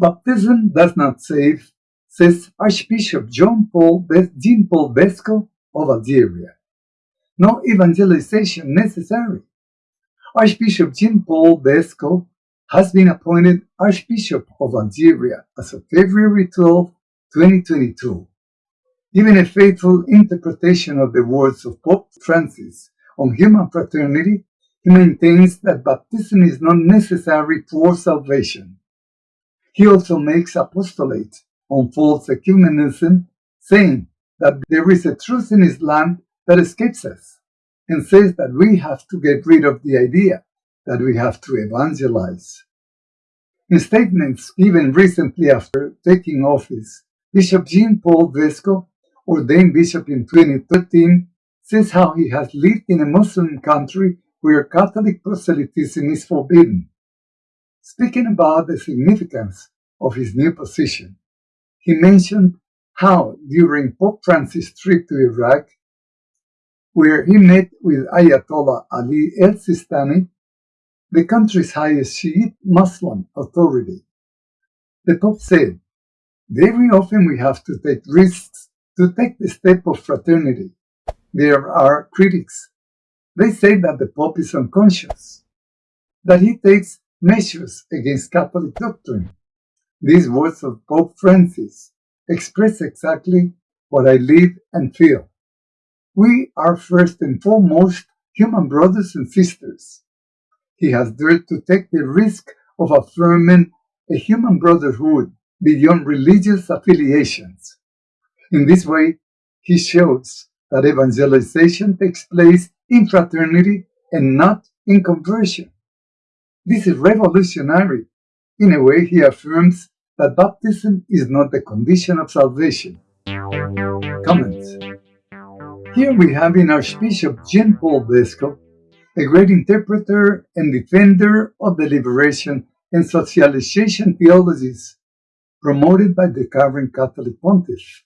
Baptism does not save, says Archbishop John Paul Jean Paul Vesco of Algeria. No evangelization necessary. Archbishop Jean Paul Vesco has been appointed Archbishop of Algeria as of February 12, 2022. Giving a faithful interpretation of the words of Pope Francis on human fraternity, he maintains that baptism is not necessary for salvation. He also makes apostolate on false ecumenism, saying that there is a truth in Islam that escapes us, and says that we have to get rid of the idea that we have to evangelize. In statements given recently after taking office, Bishop Jean Paul Vesco, ordained bishop in 2013, says how he has lived in a Muslim country where Catholic proselytism is forbidden. Speaking about the significance of his new position, he mentioned how during Pope Francis' trip to Iraq, where he met with Ayatollah Ali el-Sistani, the country's highest Shiite Muslim authority, the Pope said, very often we have to take risks to take the step of fraternity. There are critics. They say that the Pope is unconscious, that he takes measures against Catholic doctrine, these words of Pope Francis express exactly what I live and feel. We are first and foremost human brothers and sisters. He has dared to take the risk of affirming a human brotherhood beyond religious affiliations. In this way, he shows that evangelization takes place in fraternity and not in conversion. This is revolutionary in a way, he affirms that baptism is not the condition of salvation. Comments Here we have in Archbishop Jean Paul Vesco, a great interpreter and defender of the liberation and socialization theologies promoted by the current Catholic pontiff,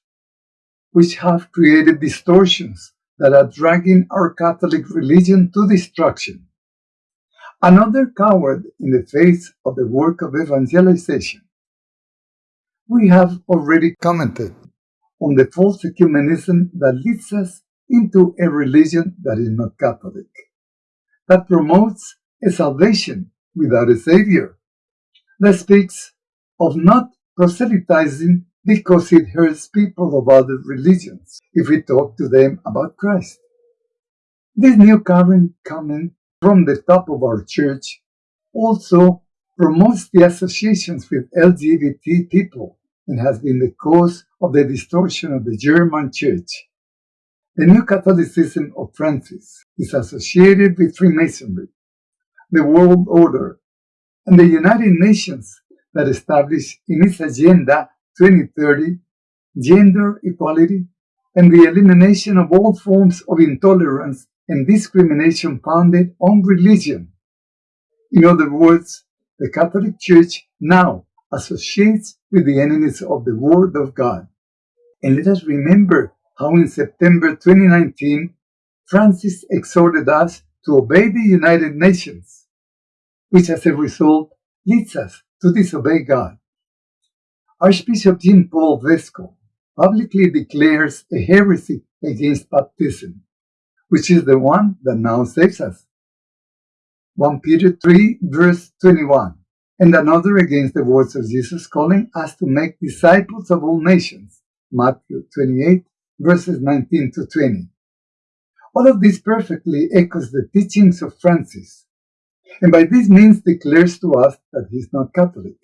which have created distortions that are dragging our Catholic religion to destruction. Another coward in the face of the work of evangelization. We have already commented on the false ecumenism that leads us into a religion that is not Catholic, that promotes a salvation without a Savior, that speaks of not proselytizing because it hurts people of other religions if we talk to them about Christ. This new current coming from the top of our church also promotes the associations with LGBT people and has been the cause of the distortion of the German church. The new Catholicism of Francis is associated with Freemasonry, the world order, and the United Nations that established in its Agenda 2030 gender equality and the elimination of all forms of intolerance and discrimination founded on religion. In other words, the Catholic Church now associates with the enemies of the Word of God. And let us remember how in September 2019, Francis exhorted us to obey the United Nations, which as a result leads us to disobey God. Archbishop Jean Paul Vesco publicly declares a heresy against baptism which is the one that now saves us. 1 Peter 3 verse 21 and another against the words of Jesus calling us to make disciples of all nations. Matthew 28 verses 19 to 20. All of this perfectly echoes the teachings of Francis, and by this means declares to us that he is not Catholic.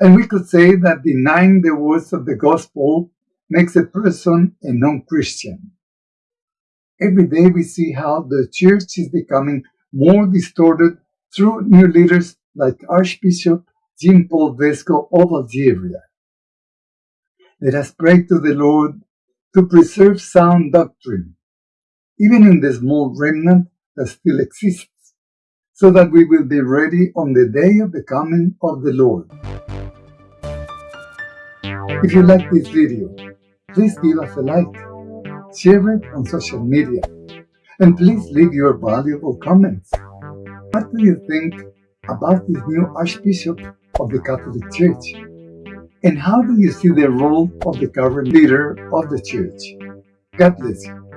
And we could say that denying the words of the gospel makes a person a non-Christian. Every day we see how the church is becoming more distorted through new leaders like Archbishop Jean Paul Vesco of Algeria. Let us pray to the Lord to preserve sound doctrine, even in the small remnant that still exists, so that we will be ready on the day of the coming of the Lord. If you like this video, please give us a like share it on social media, and please leave your valuable comments. What do you think about this new Archbishop of the Catholic Church? And how do you see the role of the current leader of the Church? God bless you.